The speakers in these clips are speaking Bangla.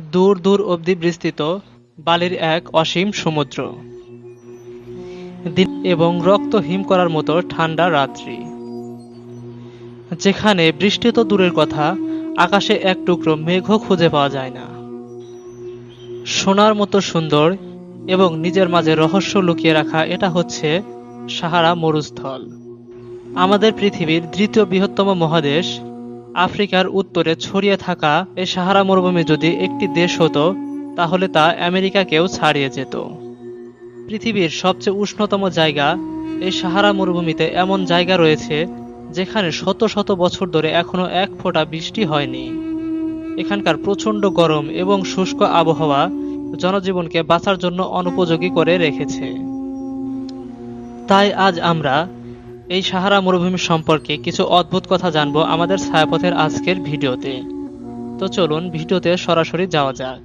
দূর দূর অবধি বিস্তৃত বালির এক অসীম সমুদ্র। এবং রক্ত হিম করার মতো ঠান্ডা রাত্রি। যেখানে বৃষ্টি তো দূরের কথা, আকাশে এক টুকরো মেঘও খুঁজে পাওয়া যায় না। সোনার মতো সুন্দর এবং নিজের মাঝে রহস্য লুকিয়ে রাখা এটা হচ্ছে সাহারা মরুস্থল। আমাদের পৃথিবীর দ্বিতীয় বৃহত্তম মহাদেশ আফ্রিকার উত্তরে ছড়িয়ে থাকা এই সাহারা মরুভূমি যদি একটি দেশ হতো, তাহলে তা আমেরিকাকেও ছাড়িয়ে যেত। পৃথিবীর সবচেয়ে উষ্ণতম জায়গা এই সাহারা মরুভূমিতে এমন জায়গা রয়েছে, যেখানে শত শত বছর ধরে এখনও এক ফোঁটা বৃষ্টি হয়নি। এখানকার প্রচণ্ড গরম এবং শুষ্ক আবহাওয়া জনজীবনকে বাঁচার জন্য অনুপযোগী করে রেখেছে। তাই আজ আমরা এই সাহারা মরুভূমি সম্পর্কে কিছু অদ্ভুত কথা জানব আমাদের ছায়াপথের আজকের ভিডিওতে। তো চলুন ভিডিওতে সরাসরি যাওয়া যাক।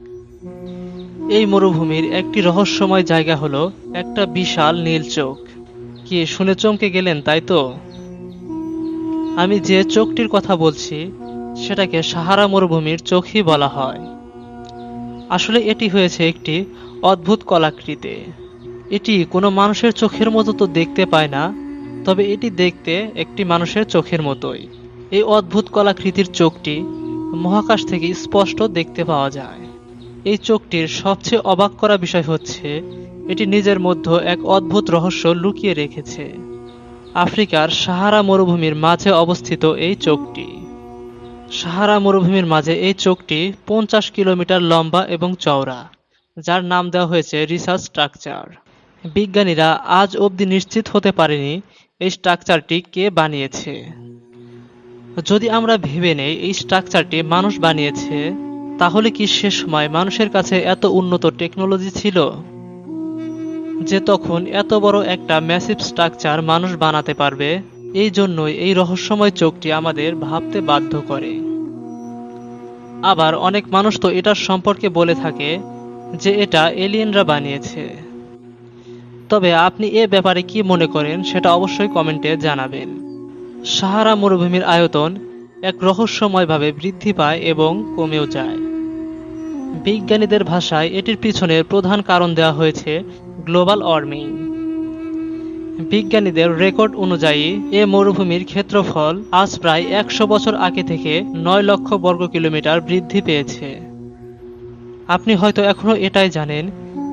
এই মরুভূমির একটি রহস্যময় জায়গা হলো একটা বিশাল নীল চোখ। কি শুনে চমকে গেলেন তাই তো? আমি যে চোখটির কথা বলছি, সেটাকে সাহারা মরুভূমির চোখই বলা হয়। আসলে এটি হয়েছে একটি অদ্ভুত কলাকৃতি। এটি কোনো মানুষের চোখের মতো তো দেখতে পায় না তবে এটি দেখতে একটি মানুষের চোখের মতোই। এই অদ্ভুত কলাকৃতির চোখটি মহাকাশ থেকে স্পষ্ট দেখতে পাওয়া যায়। এই চোখটির সবচেয়ে অবাক করা বিষয় হচ্ছে, এটি নিজের মধ্যে এক অদ্ভুত রহস্য লুকিয়ে রেখেছে। আফ্রিকার সাহারা মরুভূমির মাঝে অবস্থিত এই চোখটি। সাহারা মরুভূমির মাঝে এই চোখটি পঞ্চাশ কিলোমিটার লম্বা এবং চওড়া, যার নাম দেওয়া হয়েছে রিসার্চ স্ট্রাকচার। বিজ্ঞানীরা আজ অবধি নিশ্চিত হতে পারেনি এই স্ট্রাকচারটি কে বানিয়েছে? যদি আমরা ভেবে নেই, এই স্ট্রাকচারটি মানুষ বানিয়েছে, তাহলে কি সে সময় মানুষের কাছে এত উন্নত টেকনোলজি ছিল? যে তখন এত বড় একটা ম্যাসিভ স্ট্রাকচার মানুষ বানাতে পারবে, এই জন্যই এই রহস্যময় চোখটি আমাদের ভাবতে বাধ্য করে। আবার অনেক মানুষ তো এটার সম্পর্কে বলে থাকে যে এটা এলিয়েনরা বানিয়েছে। তবে আপনি এ ব্যাপারে কি মনে করেন সেটা অবশ্যই কমেন্টে জানাবেন। সাহারা মরুভূমির আয়তন এক রহস্যময়ভাবে বৃদ্ধি পায় এবং কমেও যায়। বিজ্ঞানীদের ভাষায় এটির পিছনের প্রধান কারণ দেওয়া হয়েছে গ্লোবাল ওয়ার্মিং। বিজ্ঞানীদের রেকর্ড অনুযায়ী, এ মরুভূমির ক্ষেত্রফল আজ প্রায় একশো বছর আগে থেকে নয় লক্ষ বর্গ কিলোমিটার বৃদ্ধি পেয়েছে। আপনি হয়তো এখনও এটাই জানেন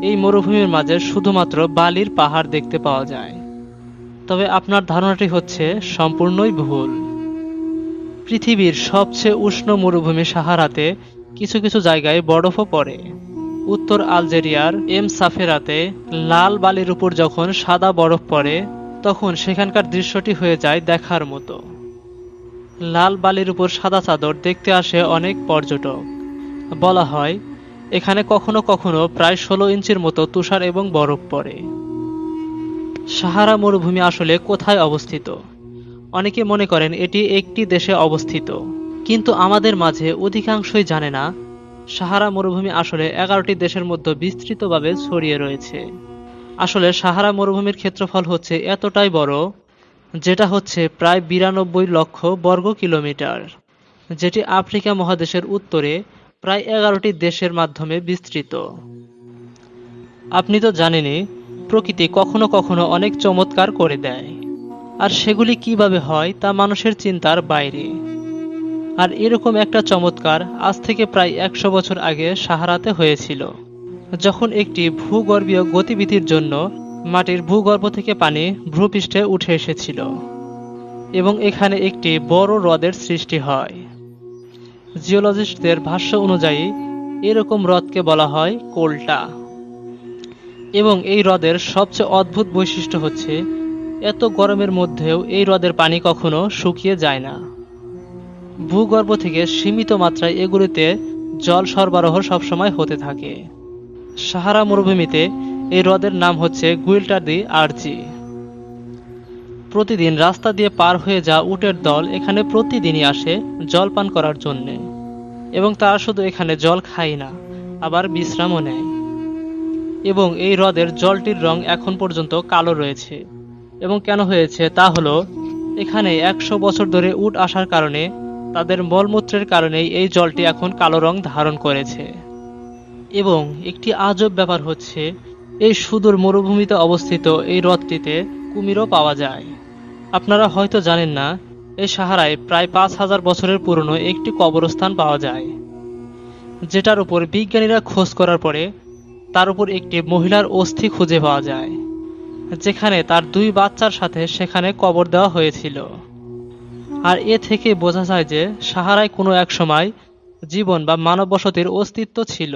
এই মরুভূমির মাঝে শুধুমাত্র বালির পাহাড় দেখতে পাওয়া যায়। তবে আপনার ধারণাটি হচ্ছে সম্পূর্ণই ভুল। পৃথিবীর সবচেয়ে উষ্ণ মরুভূমি সাহারাতে কিছু কিছু জায়গায় বরফও পড়ে। উত্তর আলজেরিয়ার এম সাফেরাতে লাল বালির উপর যখন সাদা বরফ পড়ে, তখন সেখানকার দৃশ্যটি হয়ে যায় দেখার মতো। লাল বালির উপর সাদা চাদর দেখতে আসে অনেক পর্যটক। বলা হয় এখানে কখনো কখনো প্রায় ষোলো ইঞ্চির মতো তুষার এবং বরফ পড়ে। সাহারা মরুভূমি আসলে কোথায় অবস্থিত? অনেকে মনে করেন এটি একটি দেশে অবস্থিত, কিন্তু আমাদের মাঝে অধিকাংশই জানে না সাহারা মরুভূমি আসলে এগারোটি দেশের মধ্যে বিস্তৃতভাবে ছড়িয়ে রয়েছে। আসলে সাহারা মরুভূমির ক্ষেত্রফল হচ্ছে এতটাই বড়, যেটা হচ্ছে প্রায় বিরানব্বই লক্ষ বর্গ কিলোমিটার, যেটি আফ্রিকা মহাদেশের উত্তরে প্রায় এগারোটি দেশের মাধ্যমে বিস্তৃত। আপনি তো জানেনই, প্রকৃতি কখনো কখনো অনেক চমৎকার করে দেয়। আর সেগুলি কীভাবে হয় তা মানুষের চিন্তার বাইরে। আর এরকম একটা চমৎকার আজ থেকে প্রায় একশো বছর আগে সাহারাতে হয়েছিল, যখন একটি ভূগর্ভীয় গতিবিধির জন্য মাটির ভূগর্ভ থেকে পানি ভূপৃষ্ঠে উঠে এসেছিল এবং এখানে একটি বড় হ্রদের সৃষ্টি হয়। জিওলজিস্টদের ভাষ্য অনুযায়ী, এরকম হ্রদকে বলা হয় কোল্টা। এবং এই হ্রদের সবচেয়ে অদ্ভুত বৈশিষ্ট্য হচ্ছে, এত গরমের মধ্যেও এই হ্রদের পানি কখনো শুকিয়ে যায় না। ভূগর্ভ থেকে সীমিত মাত্রায় এগুলিতে জল সরবরাহ সবসময় হতে থাকে। সাহারা মরুভূমিতে এই হ্রদের নাম হচ্ছে গুইল্টার দি আরজি। প্রতিদিন রাস্তা দিয়ে পার হয়ে যা উটের দল এখানে প্রতিদিনই আসে জল পান করার জন্যে। এবং তারা শুধু এখানে জল খায় না, আবার বিশ্রামও নেয়। এবং এই হ্রদের জলটির রং এখন পর্যন্ত কালো রয়েছে। এবং কেন হয়েছে তা হলো, এখানে একশো বছর ধরে উট আসার কারণে, তাদের মলমূত্রের কারণেই এই জলটি এখন কালো রং ধারণ করেছে। এবং একটি আজব ব্যাপার হচ্ছে, এই সুদূর মরুভূমিতে অবস্থিত এই হ্রদটিতে কুমিরও পাওয়া যায়। আপনারা হয়তো জানেন না এই সাহারায় প্রায় পাঁচ হাজার বছরের পুরনো একটি কবরস্থান পাওয়া যায়, যেটার উপর বিজ্ঞানীরা খোঁজ করার পরে তার উপর একটি মহিলার অস্থি খুঁজে পাওয়া যায়, যেখানে তার দুই বাচ্চার সাথে সেখানে কবর দেওয়া হয়েছিল। আর এ থেকে বোঝা যায় যে সাহারায় কোনো এক সময় জীবন বা মানব বসতির অস্তিত্ব ছিল।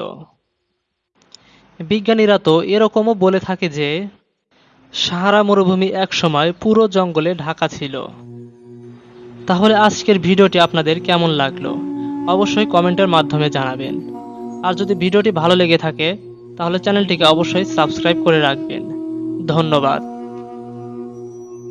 বিজ্ঞানীরা তো এরকমও বলে থাকে যে সাহারা মরুভূমি এক সময় পুরো জঙ্গলে ঢাকা ছিল। তাহলে আজকের ভিডিওটি আপনাদের কেমন লাগল? অবশ্যই কমেন্টের মাধ্যমে জানাবেন। আর যদি ভিডিওটি ভালো লেগে থাকে, তাহলে চ্যানেলটিকে অবশ্যই সাবস্ক্রাইব করে রাখবেন। ধন্যবাদ।